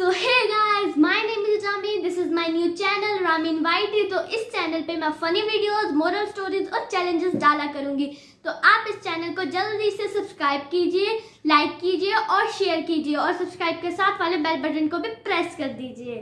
So hey guys my name is Rameen this is my new channel Rameen YT तो इस channel पे मैं funny videos moral stories और challenges डाला करूँगी। तो आप इस चैनल को जल्दी से सब्सक्राइब कीजिए लाइक कीजिए और शेयर कीजिए और सब्सक्राइब के साथ वाले बेल बटन को भी प्रेस कर दीजिए।